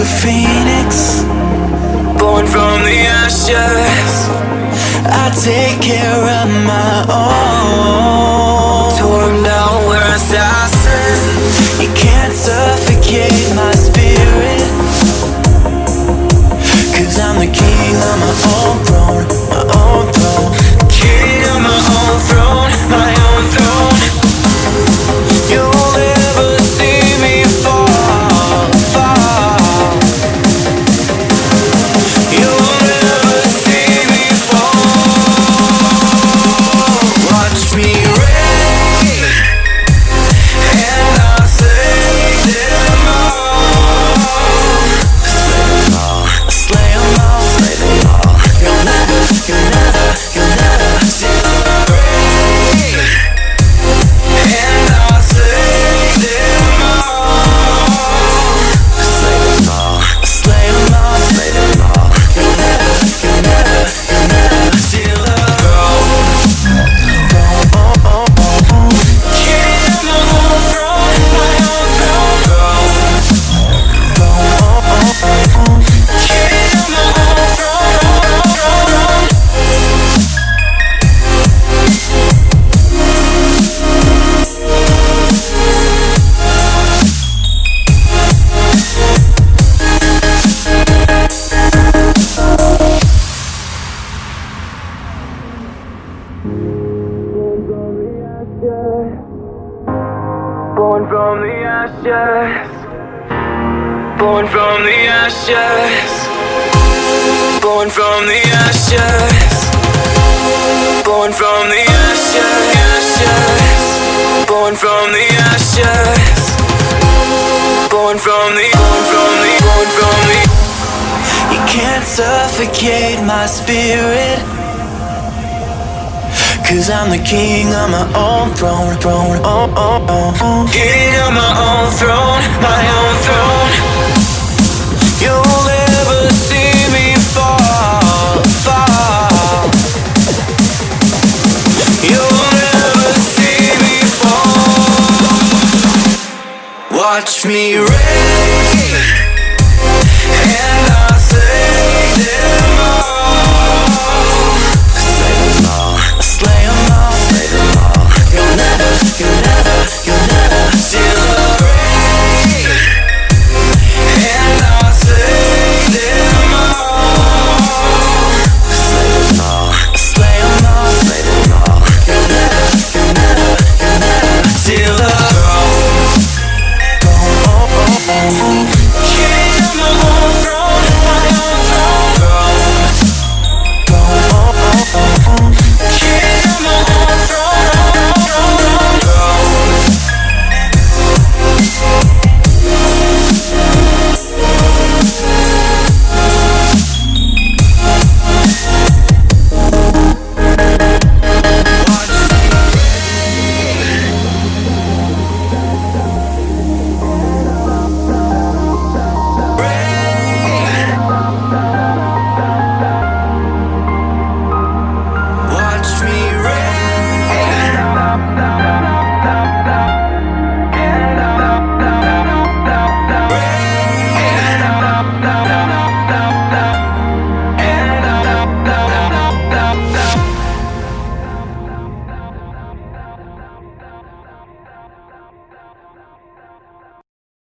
a phoenix, born from the ashes. I take care of my own. Torn down where stand. You can't suffocate my spirit. Cause I'm the king of my own throne, my Born from the ashes. Born from the ashes. Born from the ashes. Born from the ashes. ashes. Born from the ashes. Born from the. Born from the. Born from the. You can't suffocate my spirit. Cause I'm the king of my own throne, throne, oh, oh, oh, oh. King of my own throne, my own throne. You'll never see me fall, fall. You'll never see me fall. Watch me reign, and I'll slay them